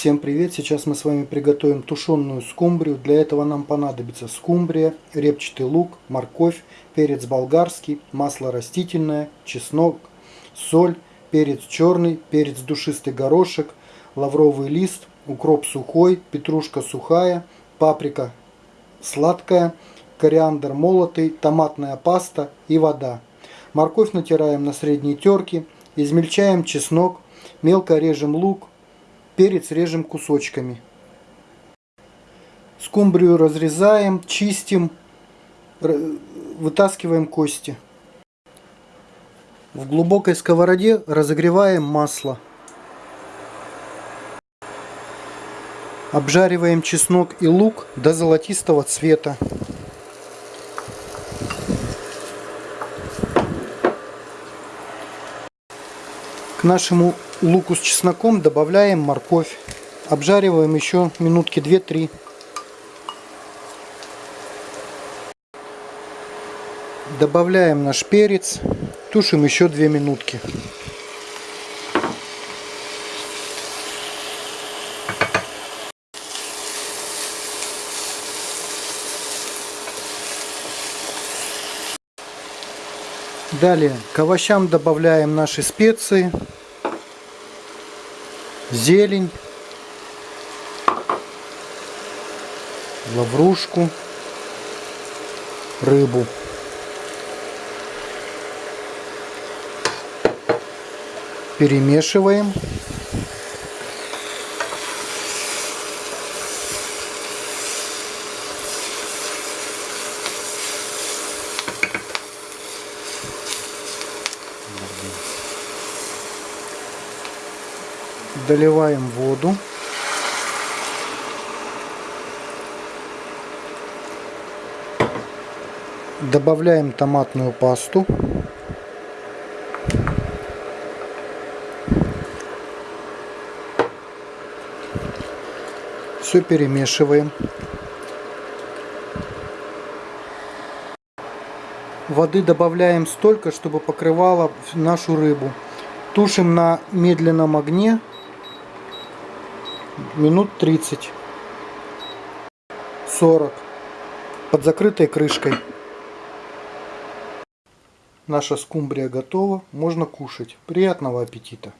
Всем привет! Сейчас мы с вами приготовим тушеную скумбрию. Для этого нам понадобится скумбрия, репчатый лук, морковь, перец болгарский, масло растительное, чеснок, соль, перец черный, перец душистый горошек, лавровый лист, укроп сухой, петрушка сухая, паприка сладкая, кориандр молотый, томатная паста и вода. Морковь натираем на средней терке, измельчаем чеснок, мелко режем лук, перец режем кусочками. Скумбрию разрезаем, чистим, вытаскиваем кости. В глубокой сковороде разогреваем масло. Обжариваем чеснок и лук до золотистого цвета. К нашему луку с чесноком добавляем морковь. Обжариваем еще минутки 2-3. Добавляем наш перец. Тушим еще 2 минутки. Далее к овощам добавляем наши специи, зелень, лаврушку, рыбу. Перемешиваем. Доливаем воду. Добавляем томатную пасту. Все перемешиваем. Воды добавляем столько, чтобы покрывала нашу рыбу. Тушим на медленном огне минут 30 40 под закрытой крышкой. Наша скумбрия готова можно кушать. Приятного аппетита